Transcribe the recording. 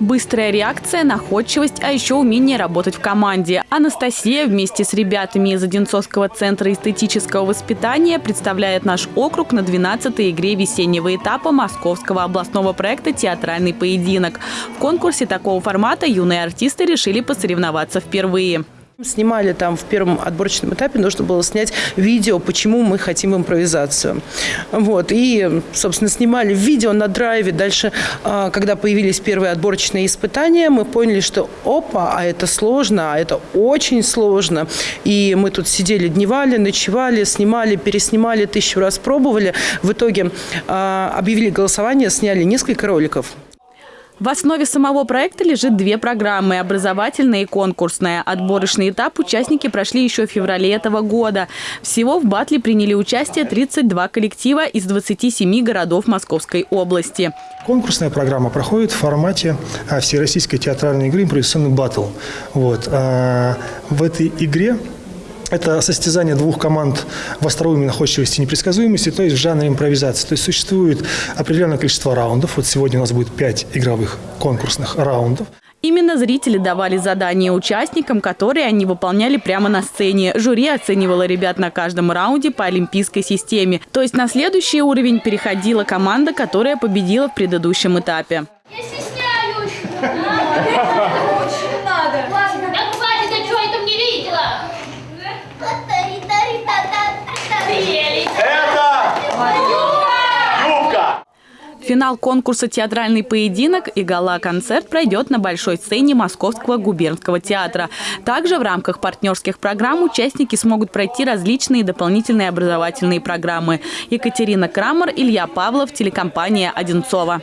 Быстрая реакция, находчивость, а еще умение работать в команде. Анастасия вместе с ребятами из Одинцовского центра эстетического воспитания представляет наш округ на 12-й игре весеннего этапа Московского областного проекта «Театральный поединок». В конкурсе такого формата юные артисты решили посоревноваться впервые. Снимали там в первом отборочном этапе, нужно было снять видео, почему мы хотим импровизацию. Вот. И, собственно, снимали видео на драйве. Дальше, а, когда появились первые отборочные испытания, мы поняли, что опа, а это сложно, а это очень сложно. И мы тут сидели, дневали, ночевали, снимали, переснимали, тысячу раз пробовали. В итоге а, объявили голосование, сняли несколько роликов. В основе самого проекта лежит две программы – образовательная и конкурсная. Отборочный этап участники прошли еще в феврале этого года. Всего в батле приняли участие 32 коллектива из 27 городов Московской области. Конкурсная программа проходит в формате а, всероссийской театральной игры «Импровизационный батл». Вот. А, в этой игре это состязание двух команд в остроумии, находчивости и непредсказуемости, то есть в жанре импровизации. То есть существует определенное количество раундов. Вот сегодня у нас будет пять игровых конкурсных раундов. Именно зрители давали задания участникам, которые они выполняли прямо на сцене. Жюри оценивало ребят на каждом раунде по олимпийской системе. То есть на следующий уровень переходила команда, которая победила в предыдущем этапе. Я стесняюсь. Очень надо. Ладно, да хватит, я что это не видела? Финал конкурса «Театральный поединок» и гала-концерт пройдет на большой сцене Московского губернского театра. Также в рамках партнерских программ участники смогут пройти различные дополнительные образовательные программы. Екатерина Крамер, Илья Павлов, телекомпания «Одинцова».